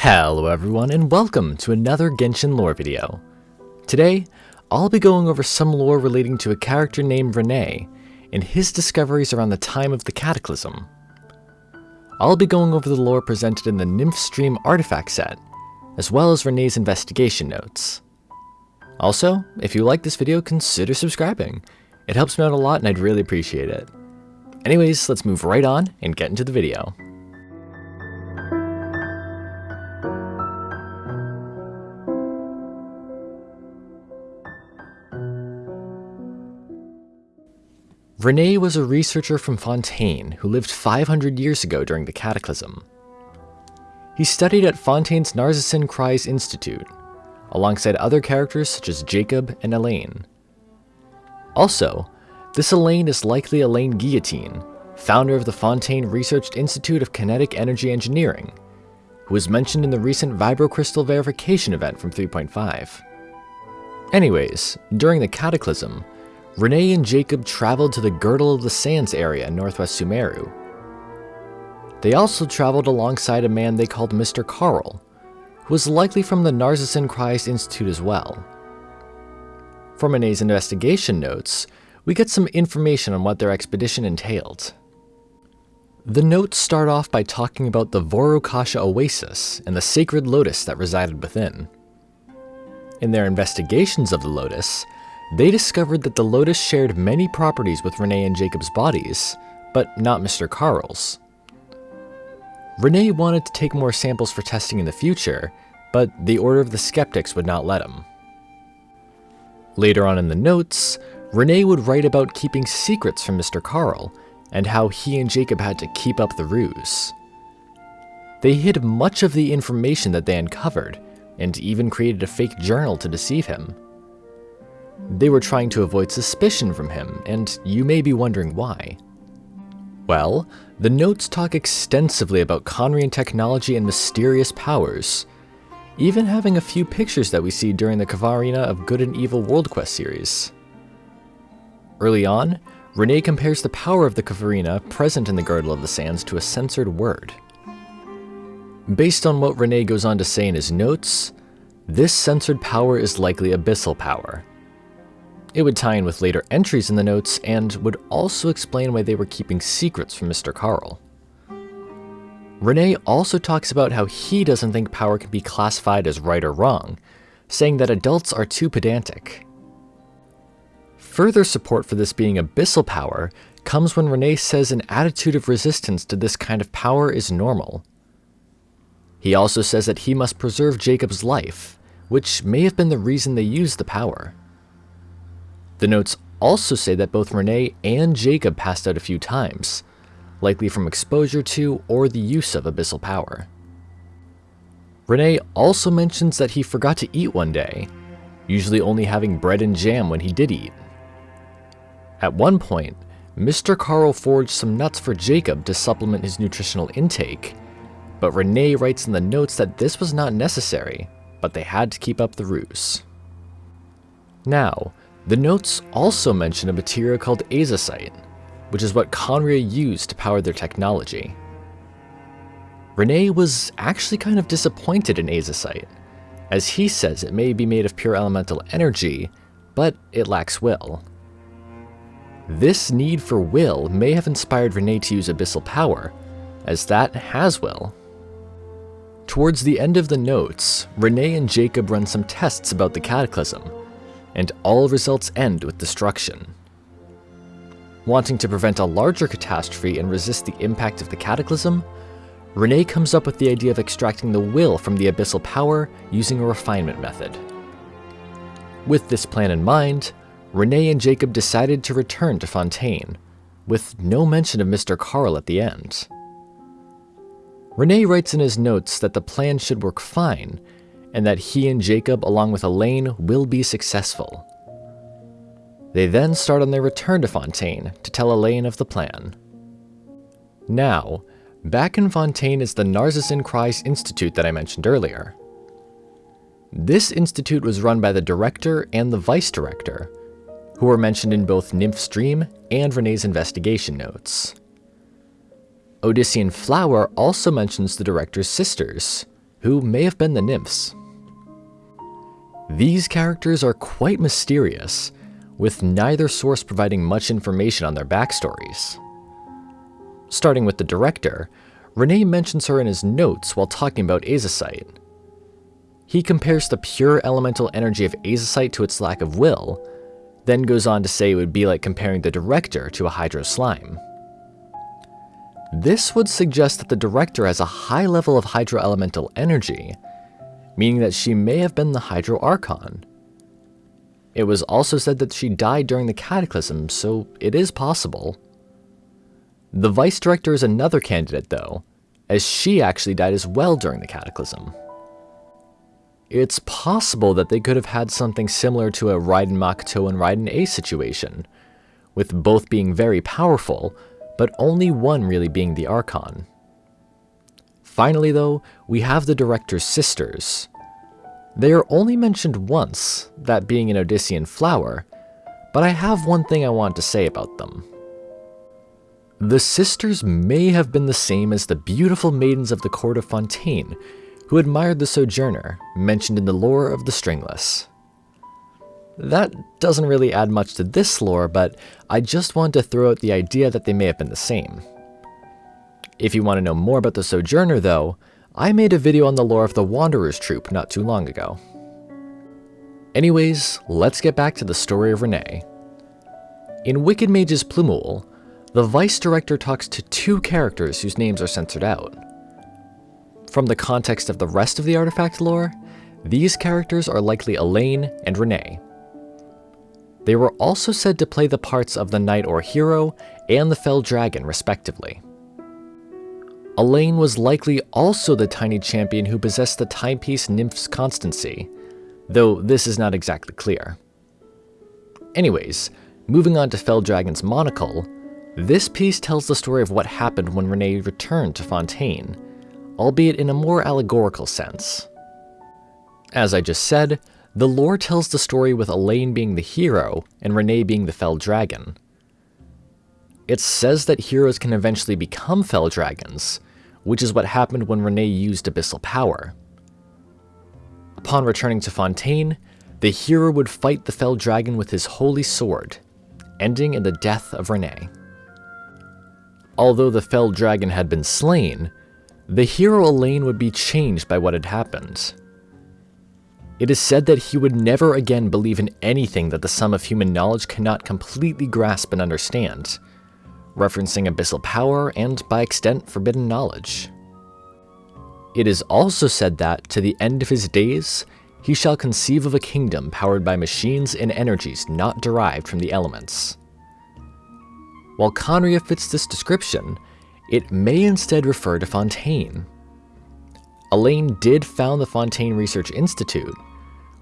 Hello everyone and welcome to another Genshin lore video. Today, I'll be going over some lore relating to a character named René and his discoveries around the time of the Cataclysm. I'll be going over the lore presented in the Nymph's Dream artifact set, as well as René's investigation notes. Also, if you like this video, consider subscribing. It helps me out a lot and I'd really appreciate it. Anyways, let's move right on and get into the video. René was a researcher from Fontaine who lived 500 years ago during the Cataclysm. He studied at Fontaine's Narcissenkreuz Institute, alongside other characters such as Jacob and Elaine. Also, this Elaine is likely Elaine Guillotine, founder of the Fontaine Research Institute of Kinetic Energy Engineering, who was mentioned in the recent Vibrocrystal verification event from 3.5. Anyways, during the Cataclysm, René and Jacob traveled to the Girdle of the Sands area in northwest Sumeru. They also traveled alongside a man they called Mr. Carl, who was likely from the Narcissenkreuz Institute as well. From René's investigation notes, we get some information on what their expedition entailed. The notes start off by talking about the Vourukasha Oasis and the sacred lotus that resided within. In their investigations of the lotus, they discovered that the Lotus shared many properties with René and Jacob's bodies, but not Mr. Carl's. René wanted to take more samples for testing in the future, but the Order of the Skeptics would not let him. Later on in the notes, René would write about keeping secrets from Mr. Carl, and how he and Jacob had to keep up the ruse. They hid much of the information that they uncovered, and even created a fake journal to deceive him. They were trying to avoid suspicion from him, and you may be wondering why. Well, the notes talk extensively about Khaenri'ah technology and mysterious powers, even having a few pictures that we see during the Khvarena of Good and Evil World Quest series. Early on, René compares the power of the Khvarena present in the Girdle of the Sands to a censored word. Based on what René goes on to say in his notes, this censored power is likely abyssal power, it would tie in with later entries in the notes and would also explain why they were keeping secrets from Mr. Carl. René also talks about how he doesn't think power can be classified as right or wrong, saying that adults are too pedantic. Further support for this being abyssal power comes when René says an attitude of resistance to this kind of power is normal. He also says that he must preserve Jacob's life, which may have been the reason they used the power. The notes also say that both René and Jacob passed out a few times, likely from exposure to or the use of abyssal power. René also mentions that he forgot to eat one day, usually only having bread and jam when he did eat. At one point, Mr. Carl forged some nuts for Jacob to supplement his nutritional intake, but René writes in the notes that this was not necessary, but they had to keep up the ruse. Now, the notes also mention a material called azosite, which is what Khaenri'ah used to power their technology. René was actually kind of disappointed in azosite, as he says it may be made of pure elemental energy, but it lacks will. This need for will may have inspired René to use abyssal power, as that has will. Towards the end of the notes, René and Jacob run some tests about the Cataclysm, and all results end with destruction. Wanting to prevent a larger catastrophe and resist the impact of the Cataclysm, René comes up with the idea of extracting the will from the abyssal power using a refinement method. With this plan in mind, René and Jacob decided to return to Fontaine, with no mention of Mr. Carl at the end. René writes in his notes that the plan should work fine, and that he and Jacob, along with Elaine, will be successful. They then start on their return to Fontaine to tell Elaine of the plan. Now, back in Fontaine is the Narcissenkreuz Institute that I mentioned earlier. This institute was run by the director and the vice director, who were mentioned in both Nymph's Dream and Renee's investigation notes. Odyssean Flower also mentions the director's sisters, who may have been the nymphs. These characters are quite mysterious, with neither source providing much information on their backstories. Starting with the director, Rene mentions her in his notes while talking about azosite. He compares the pure elemental energy of azosite to its lack of will, then goes on to say it would be like comparing the director to a hydro slime. This would suggest that the director has a high level of hydro elemental energy, meaning that she may have been the Hydro Archon. It was also said that she died during the Cataclysm, so it is possible. The Vice Director is another candidate though, as she actually died as well during the Cataclysm. It's possible that they could have had something similar to a Raiden Makoto and Raiden Ei situation, with both being very powerful, but only one really being the Archon. Finally though, we have the director's sisters. They are only mentioned once, that being an Odyssean flower, but I have one thing I want to say about them. The sisters may have been the same as the beautiful maidens of the court of Fontaine, who admired the Sojourner, mentioned in the lore of the Stringless. That doesn't really add much to this lore, but I just wanted to throw out the idea that they may have been the same. If you want to know more about the Sojourner though, I made a video on the lore of the Wanderer's Troop not too long ago. Anyways, let's get back to the story of Rene. In Wicked Mage's Plumule, the Vice Director talks to two characters whose names are censored out. From the context of the rest of the artifact lore, these characters are likely Elaine and Rene. They were also said to play the parts of the Knight or Hero and the Fell Dragon respectively. Elaine was likely also the tiny champion who possessed the timepiece Nymph's Constancy, though this is not exactly clear. Anyways, moving on to Fell Dragon's monocle, this piece tells the story of what happened when Rene returned to Fontaine, albeit in a more allegorical sense. As I just said, the lore tells the story with Elaine being the hero and Rene being the Fell Dragon. It says that heroes can eventually become Fell Dragons, which is what happened when Rene used Abyssal Power. Upon returning to Fontaine, the hero would fight the Fell Dragon with his holy sword, ending in the death of Rene. Although the Fell Dragon had been slain, the hero Elaine would be changed by what had happened. It is said that he would never again believe in anything that the sum of human knowledge cannot completely grasp and understand, referencing abyssal power and, by extent, forbidden knowledge. It is also said that, to the end of his days, he shall conceive of a kingdom powered by machines and energies not derived from the elements. While Khaenri'ah fits this description, it may instead refer to Fontaine. Elaine did found the Fontaine Research Institute,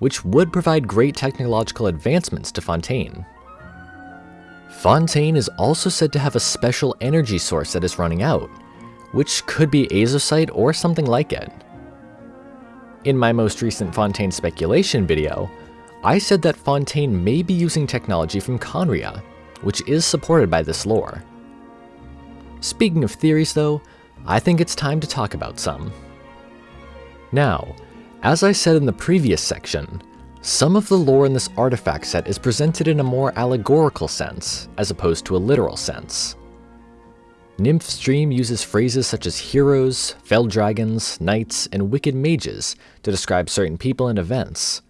which would provide great technological advancements to Fontaine. Fontaine is also said to have a special energy source that is running out, which could be azosite or something like it. In my most recent Fontaine speculation video, I said that Fontaine may be using technology from Khaenri'ah, which is supported by this lore. Speaking of theories though, I think it's time to talk about some. Now, as I said in the previous section, some of the lore in this artifact set is presented in a more allegorical sense, as opposed to a literal sense. Nymph's Dream uses phrases such as heroes, fell dragons, knights, and wicked mages to describe certain people and events,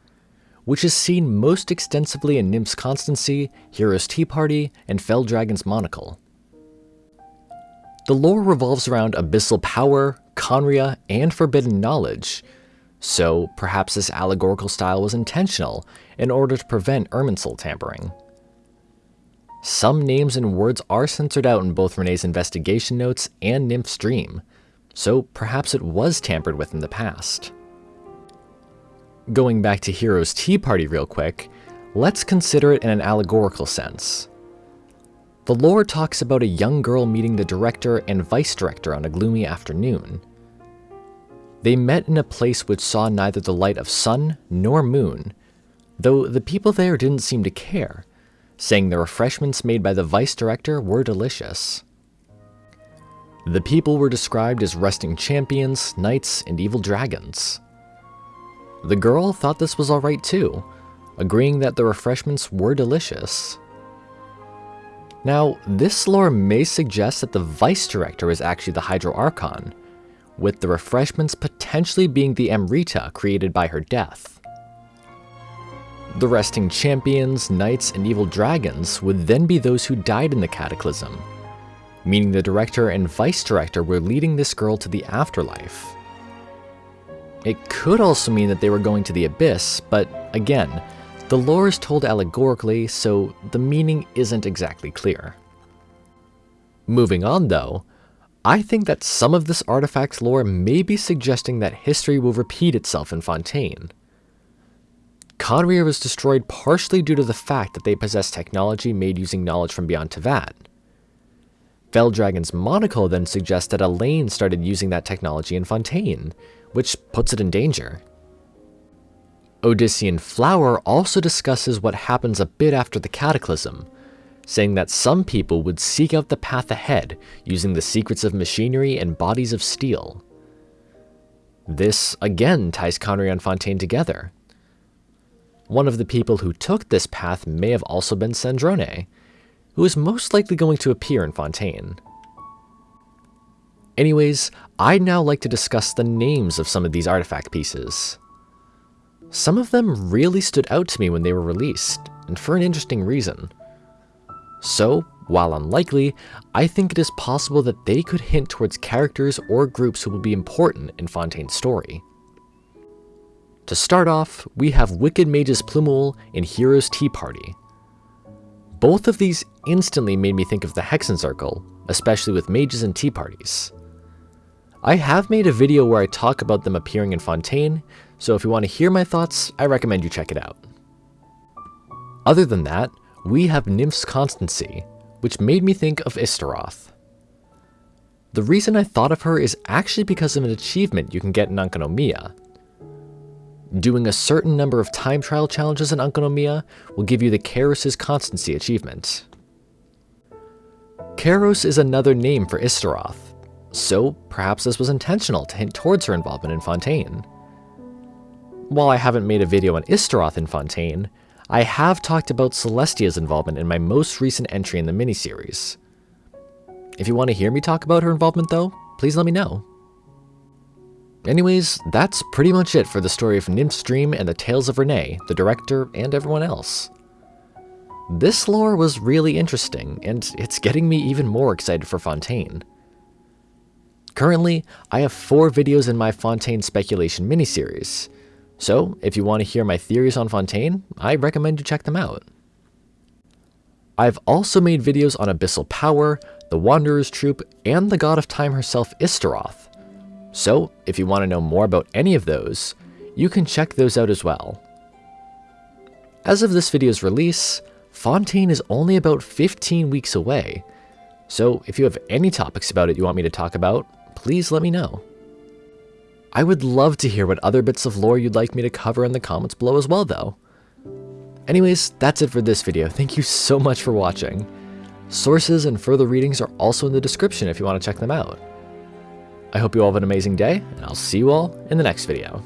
which is seen most extensively in Nymph's Constancy, Hero's Tea Party, and Fell Dragon's Monocle. The lore revolves around abyssal power, Khaenri'ah, and forbidden knowledge, so perhaps this allegorical style was intentional in order to prevent Irminsul tampering. Some names and words are censored out in both Rene's investigation notes and Nymph's dream, so perhaps it was tampered with in the past. Going back to Hero's Tea Party real quick, let's consider it in an allegorical sense. The lore talks about a young girl meeting the director and vice director on a gloomy afternoon, they met in a place which saw neither the light of sun nor moon, though the people there didn't seem to care, saying the refreshments made by the vice director were delicious. The people were described as resting champions, knights, and evil dragons. The girl thought this was alright too, agreeing that the refreshments were delicious. Now, this lore may suggest that the Vice Director is actually the Hydro Archon, with the refreshments potentially being the Amrita created by her death. The resting champions, knights, and evil dragons would then be those who died in the Cataclysm, meaning the Director and Vice Director were leading this girl to the afterlife. It could also mean that they were going to the Abyss, but again, the lore is told allegorically, so the meaning isn't exactly clear. Moving on though, I think that some of this artifact's lore may be suggesting that history will repeat itself in Fontaine. Khaenri'ah was destroyed partially due to the fact that they possess technology made using knowledge from beyond Teyvat. Dragon's monocle then suggests that Elaine started using that technology in Fontaine, which puts it in danger. Odyssean Flower also discusses what happens a bit after the Cataclysm, saying that some people would seek out the path ahead using the secrets of machinery and bodies of steel. This again ties Khaenri'ah and Fontaine together. One of the people who took this path may have also been Sandrone, who is most likely going to appear in Fontaine. Anyways, I'd now like to discuss the names of some of these artifact pieces. Some of them really stood out to me when they were released, and for an interesting reason. So, while unlikely, I think it is possible that they could hint towards characters or groups who will be important in Fontaine's story. To start off, we have Wicked Mage's Plumule and Hero's Tea Party. Both of these instantly made me think of the Hexenzirkel, especially with mages and tea parties. I have made a video where I talk about them appearing in Fontaine, so if you want to hear my thoughts, I recommend you check it out. Other than that, we have Nymph's Constancy, which made me think of Istaroth. The reason I thought of her is actually because of an achievement you can get in Enkanomiya. Doing a certain number of time trial challenges in Enkanomiya will give you the Kairos' Constancy achievement. Kairos is another name for Istaroth, so perhaps this was intentional to hint towards her involvement in Fontaine. While I haven't made a video on Istaroth in Fontaine, I have talked about Celestia's involvement in my most recent entry in the miniseries. If you want to hear me talk about her involvement though, please let me know. Anyways, that's pretty much it for the story of Nymph's Dream and the tales of Renee, the director, and everyone else. This lore was really interesting, and it's getting me even more excited for Fontaine. Currently, I have four videos in my Fontaine speculation miniseries, so if you want to hear my theories on Fontaine, I recommend you check them out. I've also made videos on Abyssal Power, the Wanderer's Troop, and the God of Time herself Istaroth, so if you want to know more about any of those, you can check those out as well. As of this video's release, Fontaine is only about 15 weeks away, so if you have any topics about it you want me to talk about, please let me know. I would love to hear what other bits of lore you'd like me to cover in the comments below as well though. Anyways, that's it for this video. Thank you so much for watching. Sources and further readings are also in the description if you want to check them out. I hope you all have an amazing day, and I'll see you all in the next video.